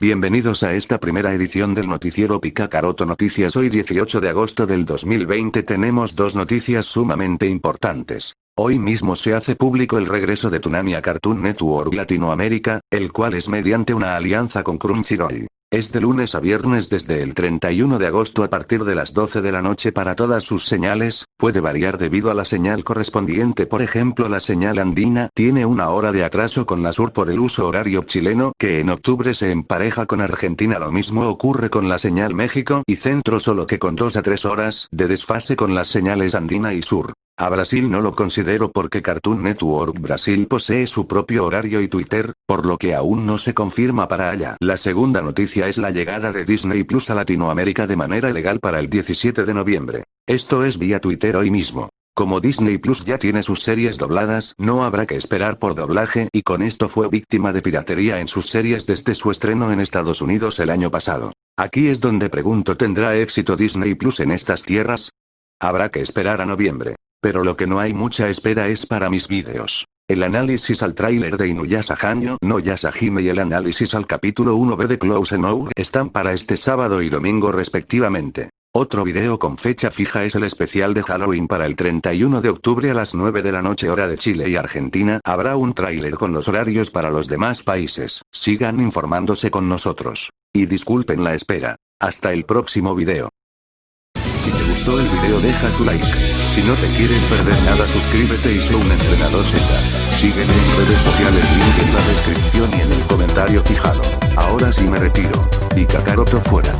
Bienvenidos a esta primera edición del noticiero Picacaroto Noticias. Hoy 18 de agosto del 2020 tenemos dos noticias sumamente importantes. Hoy mismo se hace público el regreso de Tunami a Cartoon Network Latinoamérica, el cual es mediante una alianza con Crunchyroll. Es de lunes a viernes desde el 31 de agosto a partir de las 12 de la noche para todas sus señales, puede variar debido a la señal correspondiente. Por ejemplo la señal andina tiene una hora de atraso con la sur por el uso horario chileno que en octubre se empareja con Argentina. Lo mismo ocurre con la señal México y centro solo que con 2 a 3 horas de desfase con las señales andina y sur. A Brasil no lo considero porque Cartoon Network Brasil posee su propio horario y Twitter, por lo que aún no se confirma para allá. La segunda noticia es la llegada de Disney Plus a Latinoamérica de manera legal para el 17 de noviembre. Esto es vía Twitter hoy mismo. Como Disney Plus ya tiene sus series dobladas, no habrá que esperar por doblaje y con esto fue víctima de piratería en sus series desde su estreno en Estados Unidos el año pasado. Aquí es donde pregunto ¿tendrá éxito Disney Plus en estas tierras? Habrá que esperar a noviembre. Pero lo que no hay mucha espera es para mis vídeos. El análisis al tráiler de Inuyasha no Yasahime y el análisis al capítulo 1b de Close Enough están para este sábado y domingo respectivamente. Otro video con fecha fija es el especial de Halloween para el 31 de octubre a las 9 de la noche hora de Chile y Argentina. Habrá un tráiler con los horarios para los demás países. Sigan informándose con nosotros. Y disculpen la espera. Hasta el próximo video. El video deja tu like. Si no te quieres perder nada suscríbete y soy un entrenador Z. Sígueme en redes sociales link en la descripción y en el comentario fijado. Ahora sí me retiro. Y Kakaroto fuera.